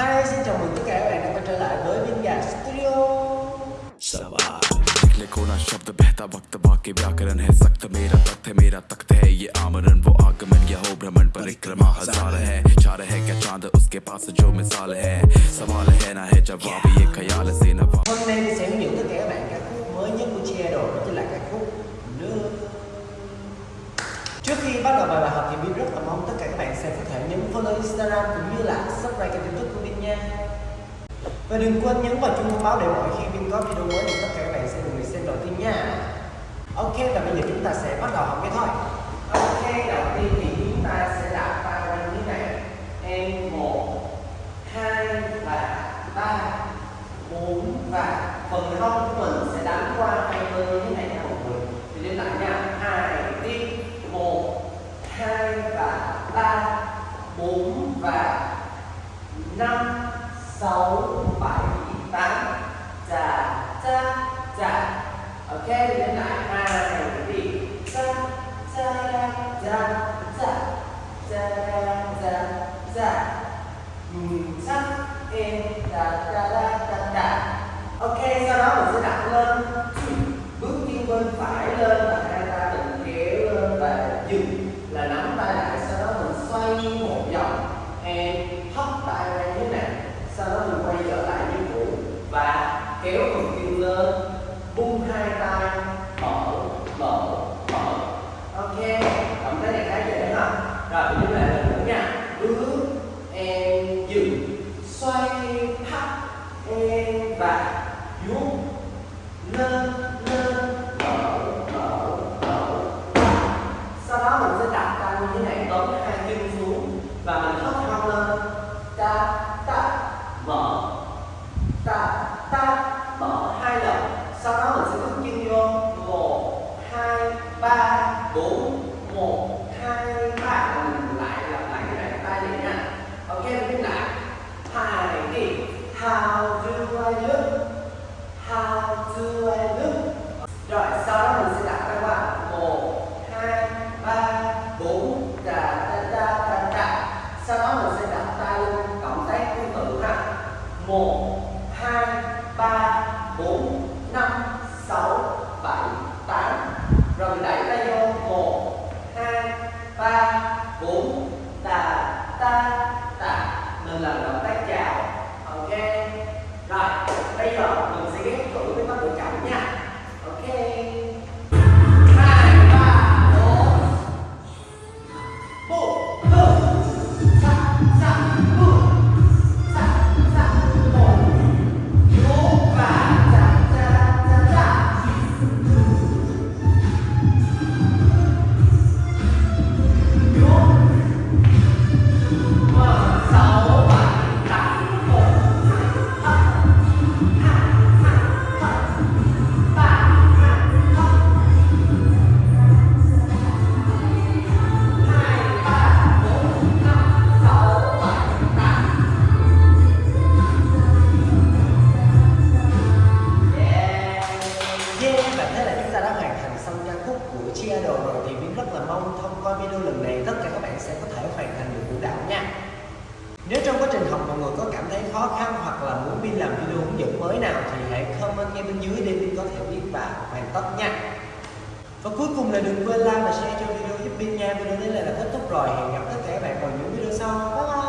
Hi, xin chào mừng tất cả các bạn đã quay trở lại với Viên Gà Studio सवाल निकले कोना शब्द बहता वक्त बाकी व्याकरण है सख्त मेरा तख्त है मेरा तख्त है ये आमरण वो आगमन यह हो भ्रमण परिक्रमा हजार है चार है क्या चांद उसके पास जो मिसाल है सवाल है ना है जवाब ये ख्याल से नवा Hôm nay mình sẽ hướng dẫn tất cả các bạn ca khúc mới nhất của Chiado Đó chính là ca khúc Nước Trước khi bắt đầu vào bài học thì Bin rất là mong tất cả các bạn sẽ có thể nhấn follow Instagram cũng như là subscribe kênh và đừng quên nhấn vào chuông thông báo để mỗi khi Bin có video mới thì tất cả các bạn sẽ được người xem đầu tiên nha. Ok, và bây giờ chúng ta sẽ bắt đầu học cái thôi. Ok, đầu tiên thì chúng ta sẽ đặt tay như thế này. Em một, hai và ba, bốn, và phần không của mình sẽ đánh qua hai bên như thế này nha mọi người. Thì đến lại nha. Hai đi một, hai và ba, bốn, và năm sáu bảy tám chà cha chà ok thì lên lại hai đi cha cha cha cha cha cha cha chắc em da cha cha da da ok sau đó mình sẽ đặt lên bước chân bên phải lên và hai ta mình kéo lên và dừng là nắm tay lại sau đó mình xoay một vòng em hất tay ra như thế này sau đó mình quay trở lại như cũ và kéo phần chân lên bung hai tay mở mở mở ok động tác này khá dễ ha rồi mình lại lần nữa nha bước em dừng xoay thắt em và vuốt lên lên mở mở mở sau đó mình sẽ đặt tay như thế này tóm hai chân xuống và mình hất hông lên. Ta ta, mở. Ta ta, mở hai lần. Sau đó mình sẽ bước chân vô. Một, hai, ba, bốn. How do I look? How do I look? Rồi sau đó mình sẽ đặt các bạn 1, 2, 3, 4 Đà, ta ta ta. đà Sau đó mình sẽ đặt tay lên cổng tay tương tự ha 1, khúc đồ rồi thì Vin rất là mong thông qua video lần này tất cả các bạn sẽ có thể hoàn thành được vũ đạo nha. Nếu trong quá trình học mọi người có cảm thấy khó khăn hoặc là muốn Vin làm video hướng dẫn mới nào thì hãy comment ngay bên dưới để Vin có thể biết và hoàn tất nha. Và cuối cùng là đừng quên like và share cho video giúp Vin nha. Video đến đây là kết thúc rồi. Hẹn gặp tất cả các bạn vào những video sau. Bye.